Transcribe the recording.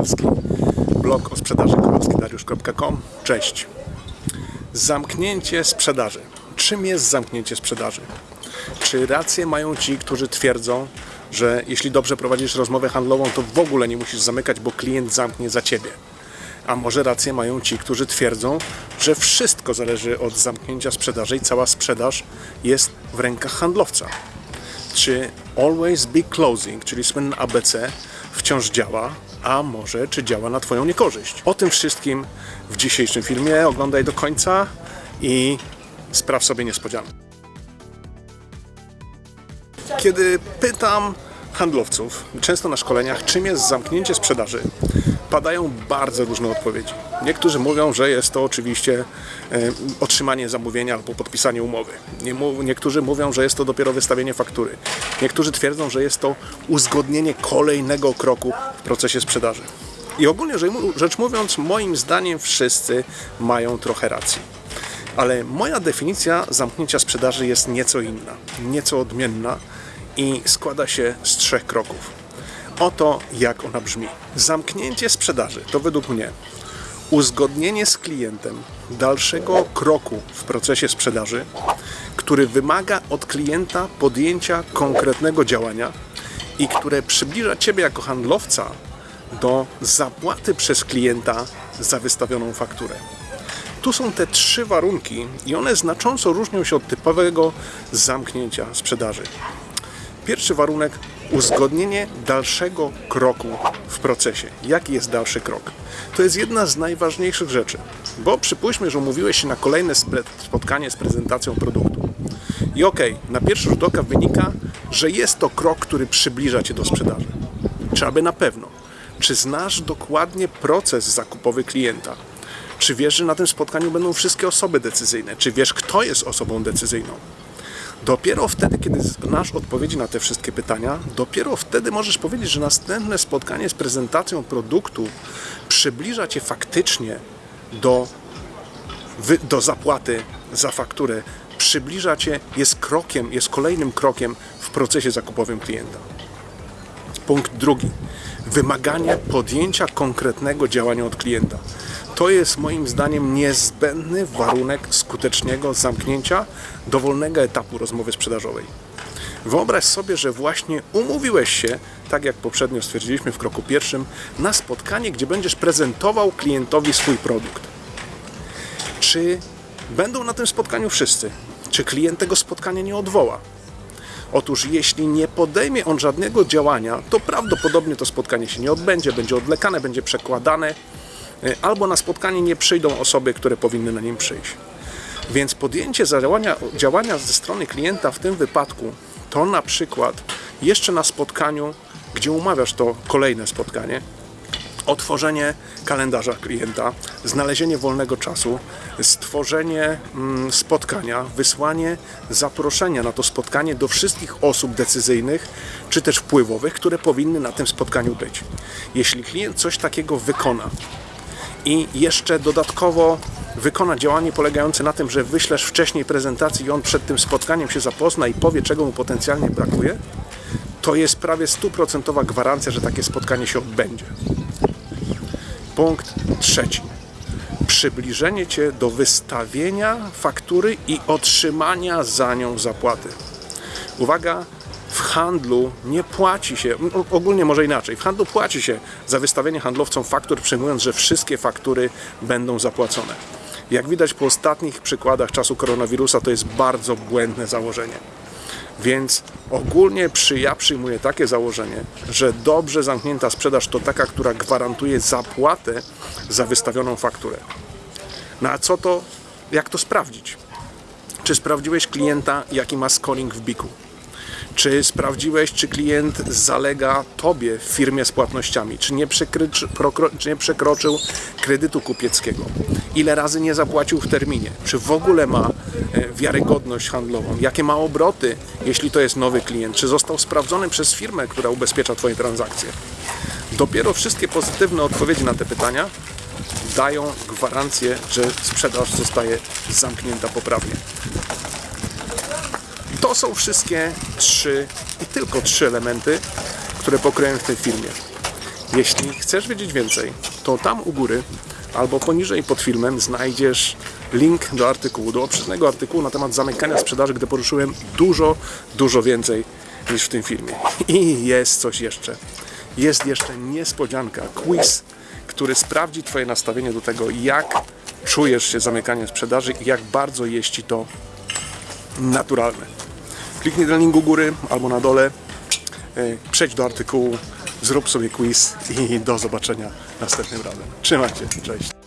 Kowalski. Blog o sprzedaży kowalskidariusz.com. Cześć. Zamknięcie sprzedaży. Czym jest zamknięcie sprzedaży? Czy rację mają ci, którzy twierdzą, że jeśli dobrze prowadzisz rozmowę handlową, to w ogóle nie musisz zamykać, bo klient zamknie za ciebie? A może rację mają ci, którzy twierdzą, że wszystko zależy od zamknięcia sprzedaży i cała sprzedaż jest w rękach handlowca? Czy Always Be Closing, czyli słynne ABC, wciąż działa, a może czy działa na Twoją niekorzyść? O tym wszystkim w dzisiejszym filmie. Oglądaj do końca i spraw sobie niespodziankę. Kiedy pytam handlowców, często na szkoleniach, czym jest zamknięcie sprzedaży, padają bardzo różne odpowiedzi. Niektórzy mówią, że jest to oczywiście e, otrzymanie zamówienia albo podpisanie umowy. Niektórzy mówią, że jest to dopiero wystawienie faktury. Niektórzy twierdzą, że jest to uzgodnienie kolejnego kroku w procesie sprzedaży. I ogólnie rzecz mówiąc, moim zdaniem wszyscy mają trochę racji. Ale moja definicja zamknięcia sprzedaży jest nieco inna, nieco odmienna i składa się z trzech kroków. Oto jak ona brzmi. Zamknięcie sprzedaży to według mnie uzgodnienie z klientem dalszego kroku w procesie sprzedaży, który wymaga od klienta podjęcia konkretnego działania i które przybliża Ciebie jako handlowca do zapłaty przez klienta za wystawioną fakturę. Tu są te trzy warunki i one znacząco różnią się od typowego zamknięcia sprzedaży. Pierwszy warunek uzgodnienie dalszego kroku w procesie. Jaki jest dalszy krok? To jest jedna z najważniejszych rzeczy, bo przypuśćmy, że umówiłeś się na kolejne spotkanie z prezentacją produktu. I okej, na pierwszy rzut oka wynika, że jest to krok, który przybliża cię do sprzedaży. Czy aby na pewno? Czy znasz dokładnie proces zakupowy klienta? Czy wiesz, że na tym spotkaniu będą wszystkie osoby decyzyjne? Czy wiesz, kto jest osobą decyzyjną? Dopiero wtedy, kiedy znasz odpowiedzi na te wszystkie pytania, dopiero wtedy możesz powiedzieć, że następne spotkanie z prezentacją produktu przybliża cię faktycznie do, do zapłaty za fakturę, przybliża cię, jest krokiem, jest kolejnym krokiem w procesie zakupowym klienta. Punkt drugi. Wymaganie podjęcia konkretnego działania od klienta. To jest moim zdaniem niezbędny warunek skutecznego zamknięcia dowolnego etapu rozmowy sprzedażowej. Wyobraź sobie, że właśnie umówiłeś się, tak jak poprzednio stwierdziliśmy w kroku pierwszym, na spotkanie, gdzie będziesz prezentował klientowi swój produkt. Czy będą na tym spotkaniu wszyscy? Czy klient tego spotkania nie odwoła? Otóż jeśli nie podejmie on żadnego działania, to prawdopodobnie to spotkanie się nie odbędzie, będzie odwlekane, będzie przekładane, albo na spotkanie nie przyjdą osoby, które powinny na nim przyjść. Więc podjęcie działania, działania ze strony klienta w tym wypadku to na przykład jeszcze na spotkaniu, gdzie umawiasz to kolejne spotkanie, otworzenie kalendarza klienta, znalezienie wolnego czasu, stworzenie mm, spotkania, wysłanie zaproszenia na to spotkanie do wszystkich osób decyzyjnych czy też wpływowych, które powinny na tym spotkaniu być. Jeśli klient coś takiego wykona i jeszcze dodatkowo wykona działanie polegające na tym, że wyślesz wcześniej prezentację i on przed tym spotkaniem się zapozna i powie, czego mu potencjalnie brakuje, to jest prawie stuprocentowa gwarancja, że takie spotkanie się odbędzie. Punkt trzeci. Przybliżenie Cię do wystawienia faktury i otrzymania za nią zapłaty. Uwaga, w handlu nie płaci się, ogólnie może inaczej, w handlu płaci się za wystawienie handlowcom faktur, przyjmując, że wszystkie faktury będą zapłacone. Jak widać po ostatnich przykładach czasu koronawirusa, to jest bardzo błędne założenie. Więc ogólnie przy, ja przyjmuję takie założenie, że dobrze zamknięta sprzedaż to taka, która gwarantuje zapłatę za wystawioną fakturę. No a co to, jak to sprawdzić? Czy sprawdziłeś klienta, jaki ma scoring w biku? Czy sprawdziłeś, czy klient zalega Tobie w firmie z płatnościami? Czy nie, czy nie przekroczył kredytu kupieckiego? Ile razy nie zapłacił w terminie? Czy w ogóle ma e, wiarygodność handlową? Jakie ma obroty, jeśli to jest nowy klient? Czy został sprawdzony przez firmę, która ubezpiecza Twoje transakcje? Dopiero wszystkie pozytywne odpowiedzi na te pytania dają gwarancję, że sprzedaż zostaje zamknięta poprawnie. To są wszystkie trzy i tylko trzy elementy, które pokryłem w tym filmie. Jeśli chcesz wiedzieć więcej, to tam u góry albo poniżej pod filmem znajdziesz link do artykułu, do obszernego artykułu na temat zamykania sprzedaży, gdzie poruszyłem dużo, dużo więcej niż w tym filmie. I jest coś jeszcze. Jest jeszcze niespodzianka, quiz, który sprawdzi Twoje nastawienie do tego, jak czujesz się zamykaniem sprzedaży i jak bardzo jest Ci to naturalne. Kliknij na link u góry albo na dole, e, przejdź do artykułu, zrób sobie quiz i do zobaczenia następnym razem. Trzymajcie, cześć.